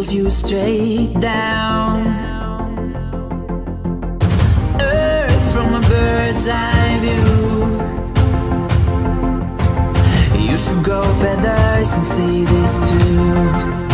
pulls you straight down. Earth from a bird's eye view. You should grow feathers and see this too.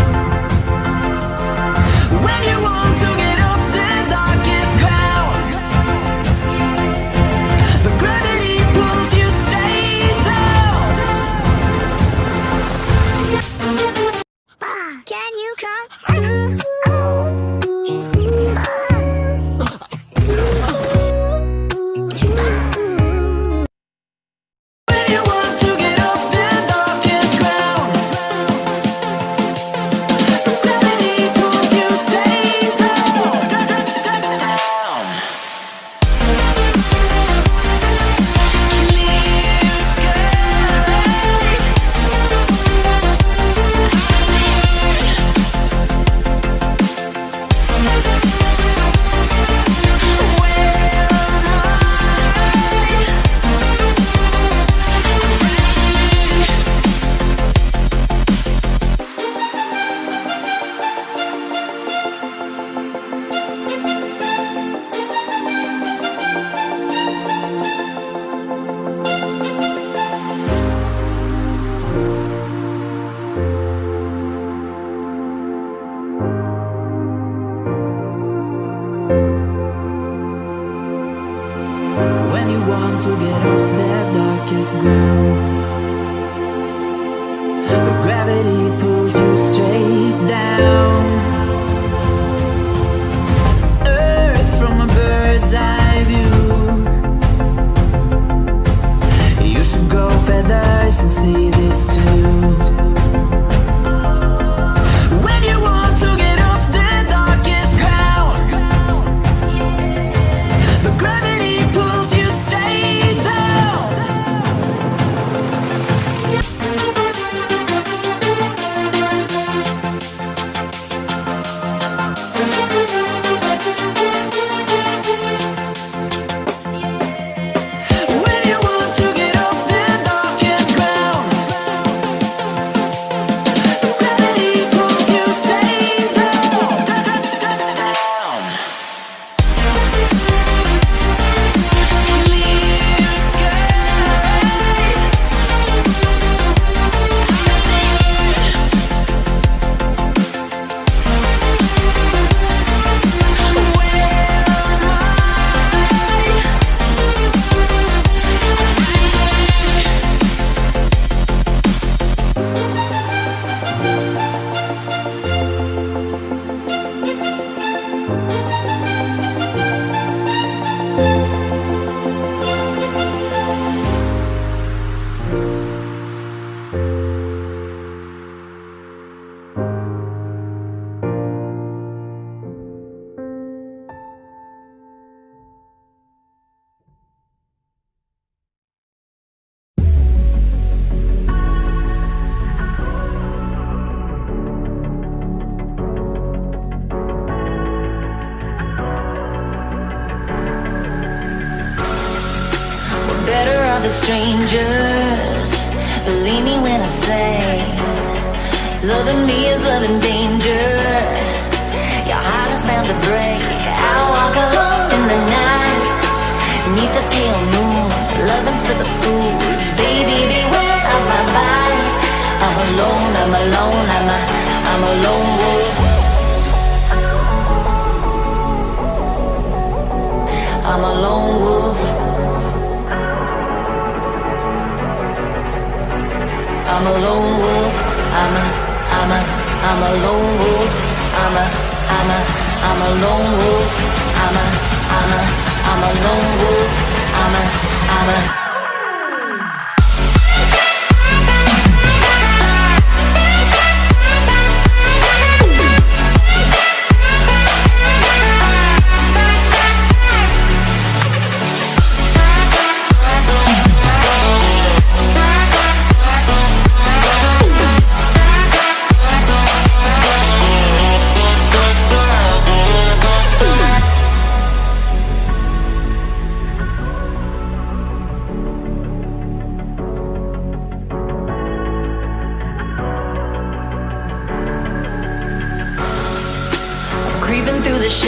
gravity pull. strangers. Believe me when I say, loving me is loving danger. I'm a lone wolf. I'm a, I'm a, I'm a lone wolf. I'm a, I'm a, I'm a lone wolf. I'm a, I'm a, I'm a lone wolf. I'm a, I'm a.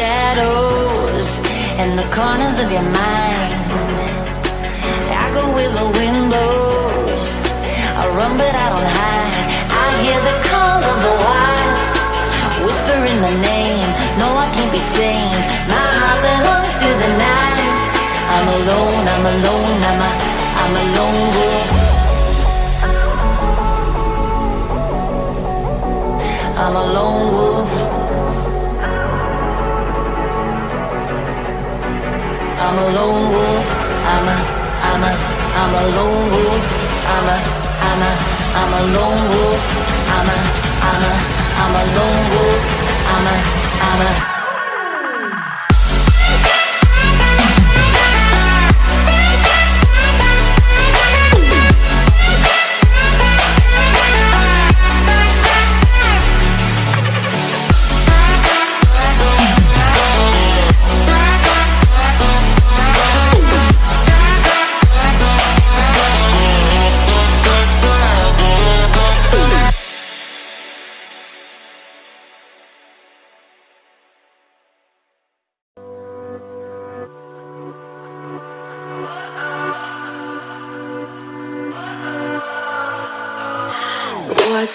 shadows in the corners of your mind. I go with the windows, I run but I don't hide. I hear the call of the wild, whispering my name. No, I can't be tamed. My heart belongs to the night. I'm alone, I'm alone, I'm a, I'm a lone wolf. I'm a lone wolf. I'm a lone wolf. I'm a, I'm a, I'm a lone wolf. I'm a, I'm a, I'm a lone wolf. I'm a, I'm a, I'm a lone wolf. I'm a, I'm a.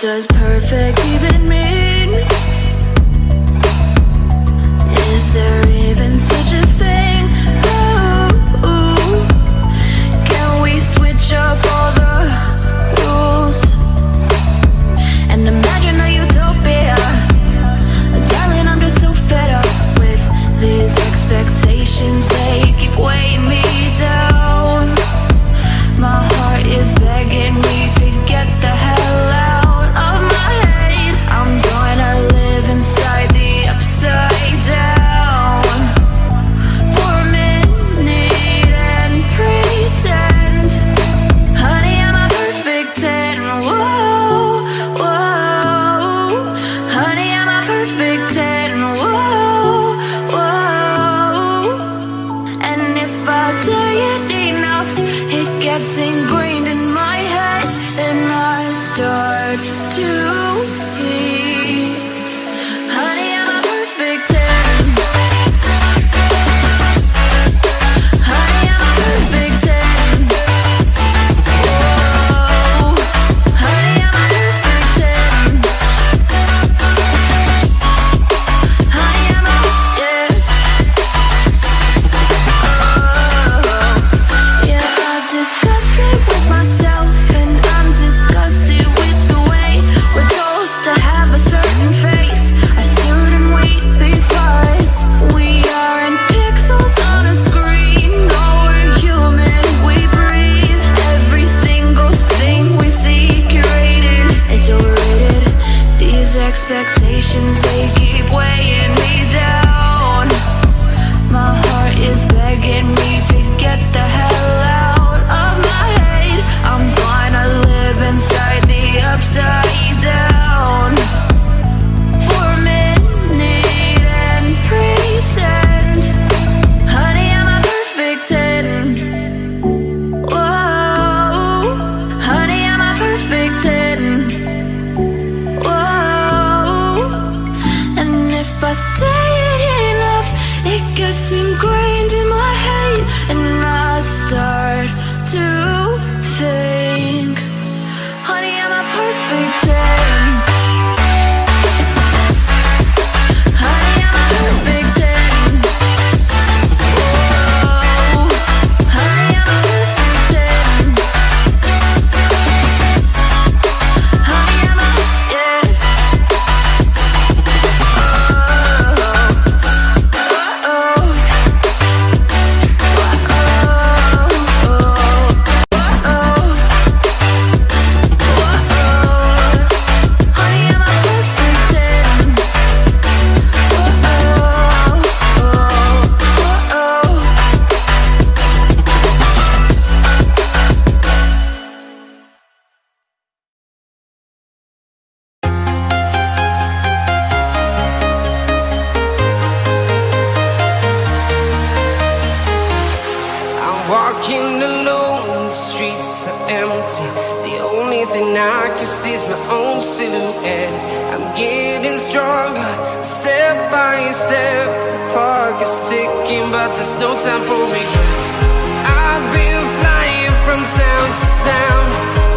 just perfect, even me. No time for regrets. I've been flying from town to town.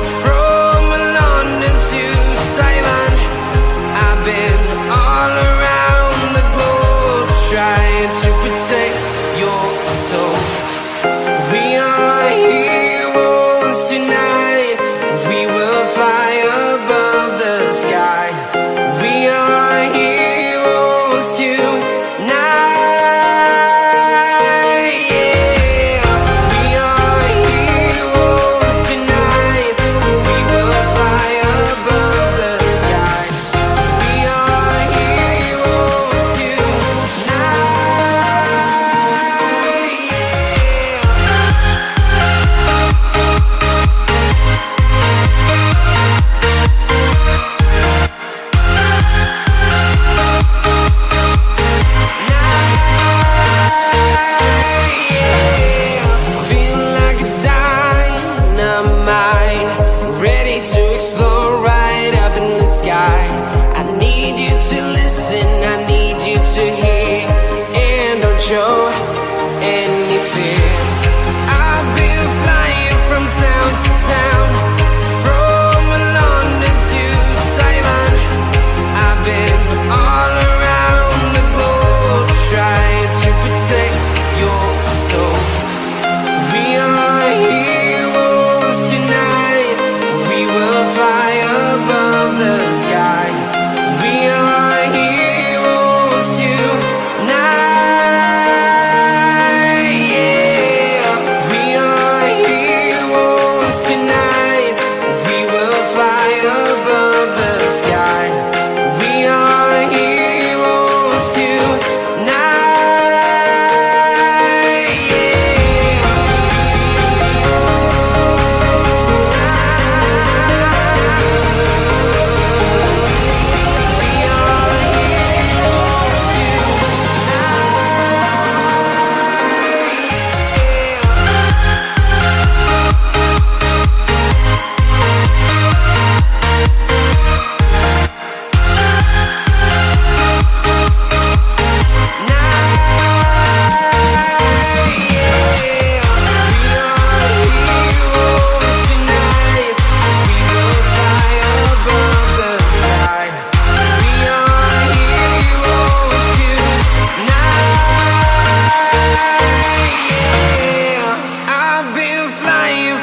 to listen.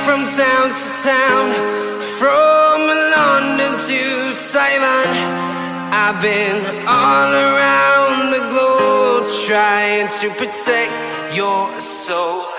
from town to town, from London to Taiwan. I've been all around the globe trying to protect your soul.